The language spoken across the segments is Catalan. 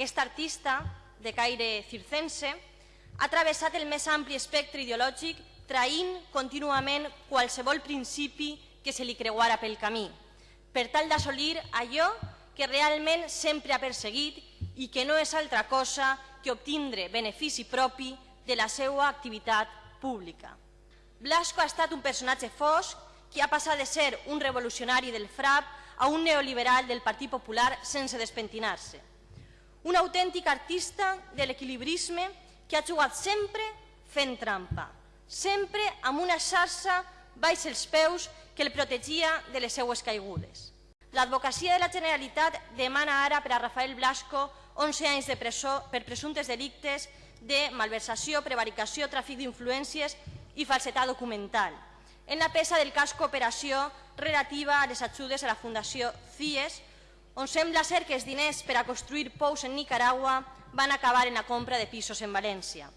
Aquest artista, de caire circense, ha travessat el més ampli espectre ideològic traint contínuament qualsevol principi que se li creuara pel camí, per tal d'assolir allò que realment sempre ha perseguit i que no és altra cosa que obtindre benefici propi de la seva activitat pública. Blasco ha estat un personatge fosc que ha passat de ser un revolucionari del FRAP a un neoliberal del Partit Popular sense despentinar-se. Un autèntic artista de l'equilibrisme que ha jugat sempre fent trampa, sempre amb una xarxa baix els peus que el protegia de les seues caigudes. L'advocacia de la Generalitat demana ara per a Rafael Blasco 11 anys de presó per presumptes delictes de malversació, prevaricació, tràfic d'influències i falsetat documental. En la peça del cas Cooperació relativa a les ajudes a la Fundació CIES, on sembla ser que els diners per a construir pous en Nicaragua van acabar en la compra de pisos en València.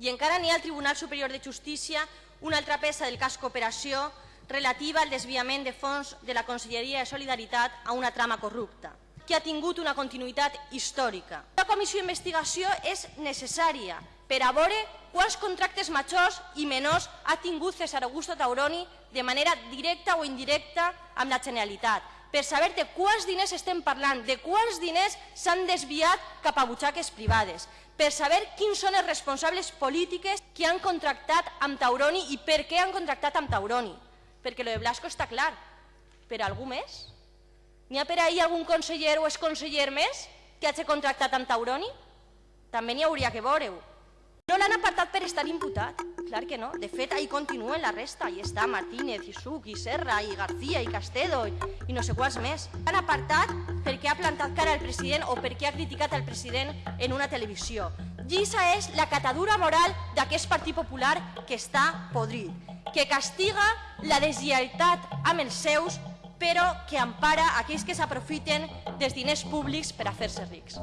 I encara n'hi ha al Tribunal Superior de Justícia una altra peça del cas Cooperació relativa al desviament de fons de la Conselleria de Solidaritat a una trama corrupta, que ha tingut una continuïtat històrica. La comissió d'investigació és necessària per a veure quants contractes majors i menors ha tingut César Augusto Tauroni de manera directa o indirecta amb la Generalitat, per saber de quants diners estem parlant, de quants diners s'han desviat cap a butxaques privades, per saber quins són els responsables polítiques que han contractat amb Tauroni i per què han contractat amb Tauroni. Perquè lo de Blasco està clar. Per algú més? N'hi ha per ahir algun conseller o exconseller més que hagi contractat amb Tauroni? També n'hi hauria que veure-ho. No l'han apartat per estar imputat, clar que no. De fet, ahí continuen la resta. Ahí està Martínez, i Suc, i Serra, i García, i Castedo, i, i no sé quants més. L'han apartat perquè ha plantat cara al president o perquè ha criticat al president en una televisió. Llisa és la catadura moral d'aquest Partit Popular que està podrit, que castiga la deslleialtat amb els seus, però que empara aquells que s'aprofiten dels diners públics per a fer-se rics.